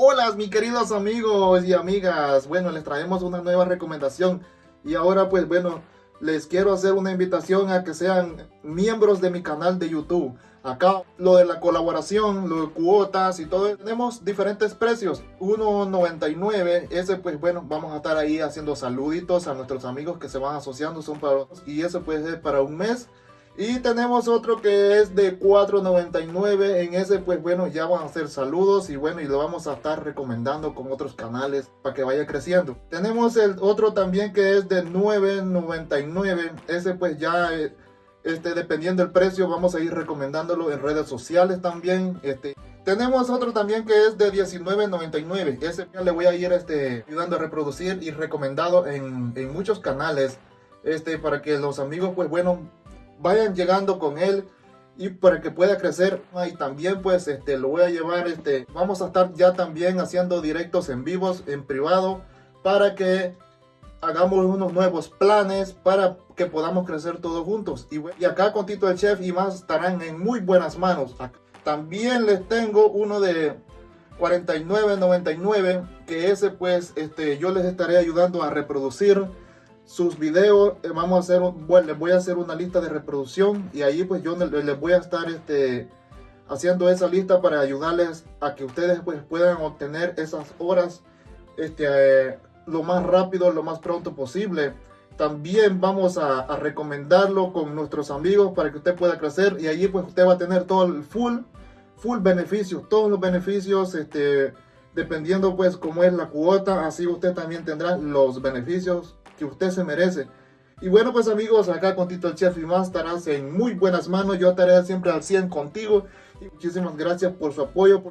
Hola mis queridos amigos y amigas, bueno les traemos una nueva recomendación y ahora pues bueno les quiero hacer una invitación a que sean miembros de mi canal de YouTube. Acá lo de la colaboración, lo de cuotas y todo, tenemos diferentes precios. 1.99, ese pues bueno, vamos a estar ahí haciendo saluditos a nuestros amigos que se van asociando, son para y ese pues es para un mes. Y tenemos otro que es de 4.99. En ese, pues bueno, ya van a hacer saludos y bueno, y lo vamos a estar recomendando con otros canales para que vaya creciendo. Tenemos el otro también que es de 9.99. Ese pues ya, eh, este, dependiendo del precio, vamos a ir recomendándolo en redes sociales también. Este, tenemos otro también que es de 19.99. Ese ya le voy a ir este, ayudando a reproducir y recomendado en, en muchos canales. Este, para que los amigos, pues bueno, vayan llegando con él y para que pueda crecer y también pues este lo voy a llevar este vamos a estar ya también haciendo directos en vivos en privado para que hagamos unos nuevos planes para que podamos crecer todos juntos. Y, y acá con Tito el Chef y más estarán en muy buenas manos. También les tengo uno de 49.99 que ese pues este yo les estaré ayudando a reproducir sus videos, eh, vamos a hacer, bueno, les voy a hacer una lista de reproducción y ahí pues yo les voy a estar este, haciendo esa lista para ayudarles a que ustedes pues puedan obtener esas horas este, eh, lo más rápido, lo más pronto posible. También vamos a, a, recomendarlo con nuestros amigos para que usted pueda crecer y allí pues usted va a tener todo el full, full beneficios, todos los beneficios, este, dependiendo pues cómo es la cuota, así usted también tendrá los beneficios que usted se merece. Y bueno pues amigos, acá con Tito el Chef y más estarás en muy buenas manos, yo estaré siempre al 100 contigo y muchísimas gracias por su apoyo.